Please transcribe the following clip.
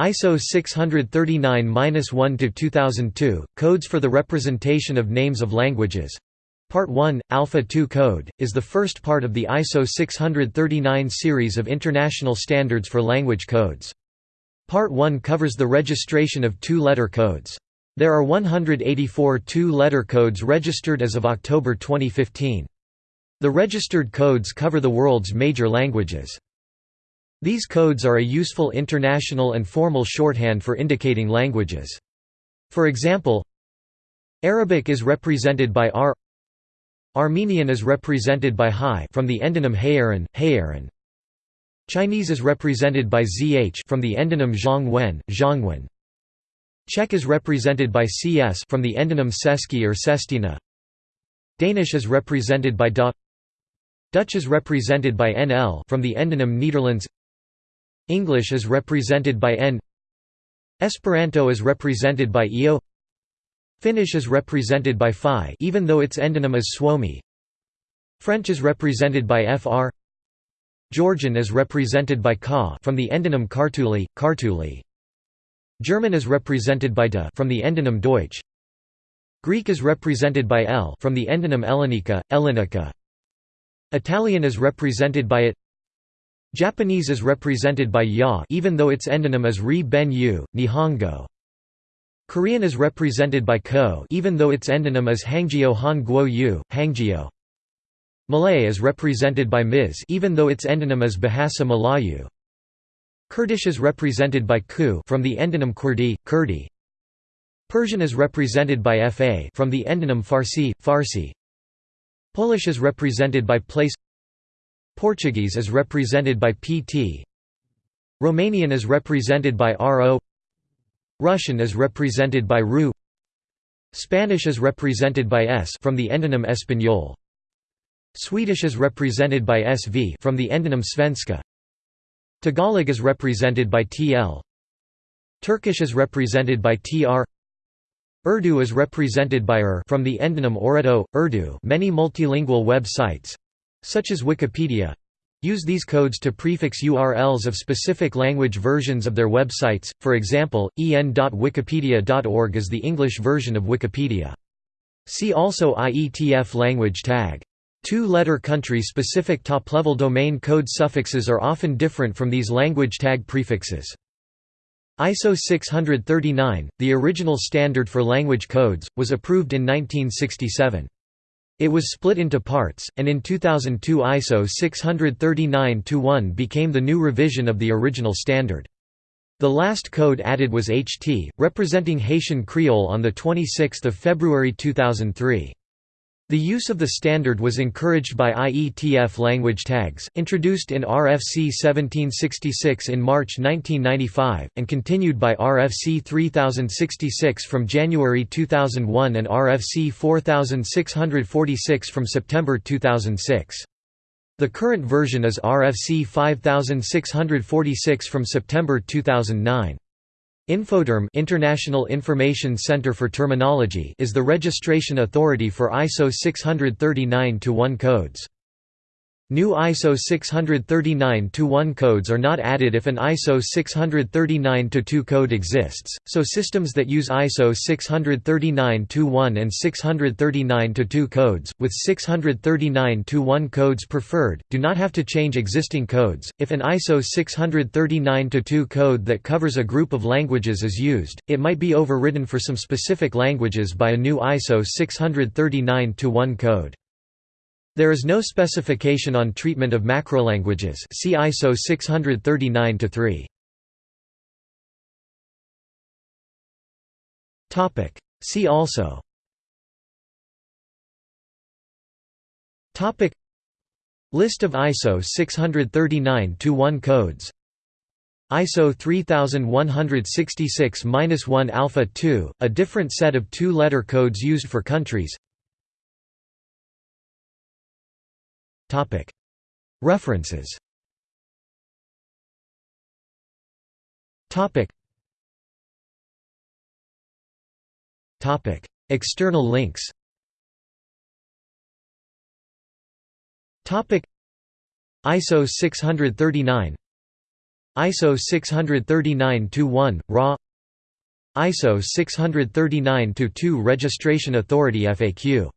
ISO 639-1-2002, Codes for the Representation of Names of Languages Part 1, Alpha 2 Code, is the first part of the ISO 639 series of international standards for language codes. Part 1 covers the registration of two-letter codes. There are 184 two-letter codes registered as of October 2015. The registered codes cover the world's major languages. These codes are a useful international and formal shorthand for indicating languages. For example, Arabic is represented by AR Armenian is represented by Hai from the endonym Hayaran, Hayaran. Chinese is represented by ZH from the endonym Zhongwen, Zhongwen. Czech is represented by CS from the endonym Česky or Čeština. Danish is represented by Da. Dutch is represented by NL from the endonym Nederlands. English is represented by EN. Esperanto is represented by EO. Finnish is represented by Phi even though its endonym is Suomi. French is represented by FR. Georgian is represented by Ka from the endonym Kartuli, Kartuli. German is represented by De from the endonym Deutsch. Greek is represented by EL from the endonym Ellenica, Ellenica. Italian is represented by it. Japanese is represented by Ya even though its endonym is Ri Ben Yu, Nihongo. Korean is represented by Ko even though its endonym is Hangjio Han Guo Yu, Hangjio. Malay is represented by Ms even though its endonym is Bahasa Melayu. Kurdish is represented by Ku from the endonym Kurdi, Kurdi. Persian is represented by Fa from the endonym Farsi, Farsi. Polish is represented by place Portuguese is represented by PT Romanian is represented by RO Russian is represented by RU Spanish is represented by ES from the endonym Español Swedish is represented by SV from the endonym Svenska. Tagalog is represented by TL Turkish is represented by TR Urdu is represented by UR from the endonym Orado, Urdu many multilingual web sites such as Wikipedia Use these codes to prefix URLs of specific language versions of their websites, for example, en.wikipedia.org is the English version of Wikipedia. See also IETF language tag. Two-letter country-specific top-level domain code suffixes are often different from these language tag prefixes. ISO 639, the original standard for language codes, was approved in 1967. It was split into parts, and in 2002 ISO 639-1 became the new revision of the original standard. The last code added was HT, representing Haitian Creole on 26 February 2003. The use of the standard was encouraged by IETF language tags, introduced in RFC 1766 in March 1995, and continued by RFC 3066 from January 2001 and RFC 4646 from September 2006. The current version is RFC 5646 from September 2009. Infoterm International Information Center for Terminology is the registration authority for ISO 639-1 codes. New ISO 639-1 codes are not added if an ISO 639-2 code exists, so systems that use ISO 639-1 and 639-2 codes, with 639-1 codes preferred, do not have to change existing codes. If an ISO 639-2 code that covers a group of languages is used, it might be overridden for some specific languages by a new ISO 639-1 code. There is no specification on treatment of macrolanguages see ISO 639-3. Topic. See also Topic List of ISO 639-1 codes ISO 3166-1 Alpha 2, a different set of two-letter codes used for countries References. External links. ISO 639 ISO 639-1, RA ISO 639-2 Registration Authority FAQ